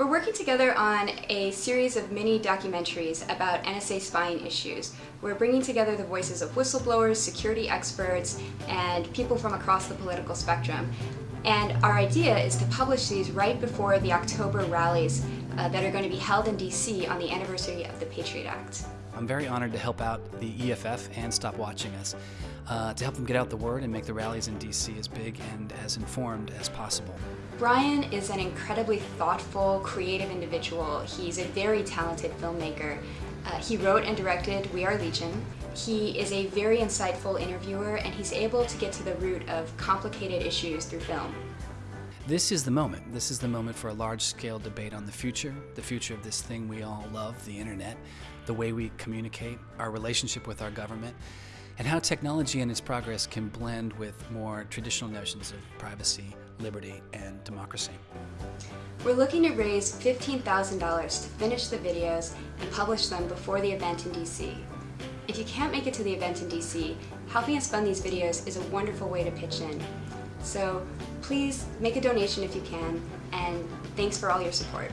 We're working together on a series of mini documentaries about NSA spying issues. We're bringing together the voices of whistleblowers, security experts, and people from across the political spectrum. And our idea is to publish these right before the October rallies uh, that are going to be held in DC on the anniversary of the Patriot Act. I'm very honored to help out the EFF and Stop Watching Us uh, to help them get out the word and make the rallies in DC as big and as informed as possible. Brian is an incredibly thoughtful, creative individual. He's a very talented filmmaker. Uh, he wrote and directed We Are Legion. He is a very insightful interviewer and he's able to get to the root of complicated issues through film. This is the moment. This is the moment for a large-scale debate on the future, the future of this thing we all love, the internet, the way we communicate, our relationship with our government, and how technology and its progress can blend with more traditional notions of privacy, liberty, and democracy. We're looking to raise $15,000 to finish the videos and publish them before the event in DC. If you can't make it to the event in DC, helping us fund these videos is a wonderful way to pitch in. So please make a donation if you can, and thanks for all your support.